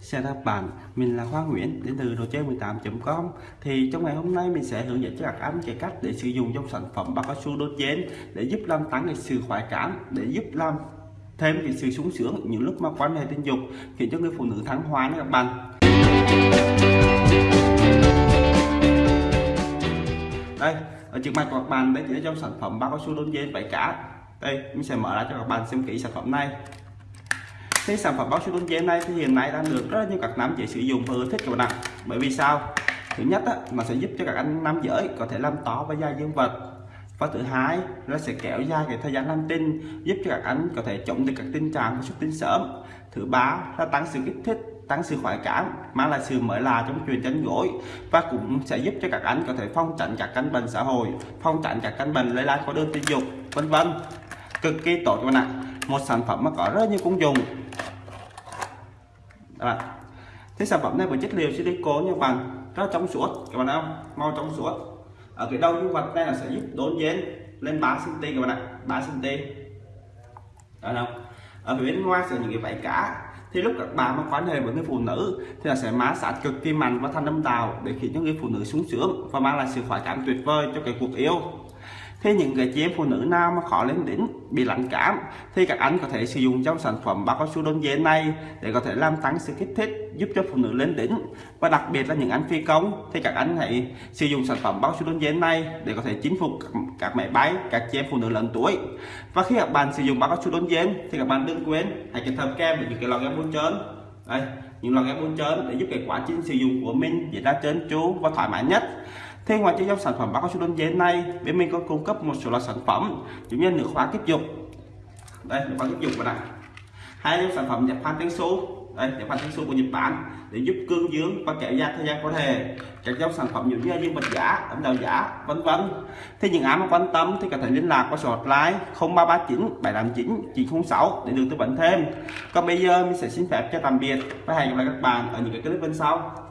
Chào các bạn, mình là Khoa Nguyễn đến từ đồ chơi 18.com Thì trong ngày hôm nay mình sẽ hướng dẫn cho các anh cái cách để sử dụng trong sản phẩm bao cao su đốt dến để giúp làm tăng cái sự khoái cảm để giúp làm thêm cái sự sung sướng những lúc mà quan hệ tình dục khiến cho người phụ nữ thắng hoa nha các bạn. Đây ở trước mặt của các bạn đây chỉ là trong sản phẩm bao cao su đốt dến vải cá. Đây mình sẽ mở ra cho các bạn xem kỹ sản phẩm này thì sản phẩm bao su đôn dêm này thì hiện nay đang được rất là nhiều các nam giới sử dụng và ưa thích các bạn ạ. Bởi vì sao? Thứ nhất á, nó sẽ giúp cho các anh nam giới có thể làm to và dài dương vật. Và thứ hai nó sẽ kéo dài cái thời gian làm tinh giúp cho các anh có thể chống được các tình trạng xuất tinh sớm. Thứ ba là tăng sự kích thích tăng sự khoái cảm mang lại sự mới lạ trong chuyện tranh gối và cũng sẽ giúp cho các anh có thể phong tránh các căn bệnh xã hội phong tránh các căn bệnh lây lan qua đường tình dục vân vân. Cực kỳ tốt các bạn ạ một sản phẩm mà có rất nhiều công dụng. Đó. thế sản phẩm này với chất liệu silicone nha các bạn rất trong suốt. Các bạn thấy không? Mau trong suốt. Ở cái đầu nhân vật này là sẽ giúp đốn dến lên 3 cm các bạn ạ. 3 cm đó không? Ở phía bên ngoài sẽ những cái vảy cá. Thì lúc các bạn mà quan hệ với người phụ nữ thì là sẽ má sát cực kỳ mạnh và thanh âm tào để khiến cho người phụ nữ sung sướng và mang lại sự khoái cảm tuyệt vời cho cái cuộc yêu thế những người chị em phụ nữ nào mà khó lên đỉnh bị lạnh cảm thì các anh có thể sử dụng trong sản phẩm bao cao su đôn giản này để có thể làm tăng sự kích thích giúp cho phụ nữ lên đỉnh. Và đặc biệt là những anh phi công thì các anh hãy sử dụng sản phẩm bao su đôn giản này để có thể chinh phục các, máy bay các chị em phụ nữ lớn tuổi. Và khi các bạn sử dụng bao cao su đôn giản thì các bạn đừng quên hãy kết hợp kem với những cái lò kem bôi trơn. Đây những lò kem bôi trơn để giúp cái quá trình sử dụng của mình diễn ra trơn tru và thoải mái nhất. Thế ngoài cho dòng sản phẩm báo cao su đơn giản này, bên mình có cung cấp một số loại sản phẩm giống như nước khóa tiếp dục. Đây, nước khóa tiếp dục này. Hai dòng sản phẩm nhập phan tiếng số. Đây, nhập phan tiếng số của Nhật Bản để giúp cương dương và kéo dài thời gian có thể. Các dòng sản phẩm giống như dương bạch giả, ấm đào giả, vân vân. Thì những ai mà quan tâm thì có thể liên lạc qua số hotline 0339 789 906 để được tư vấn thêm. Còn bây giờ mình sẽ xin phép cho tạm biệt và hẹn gặp lại các bạn ở những cái clip bên sau.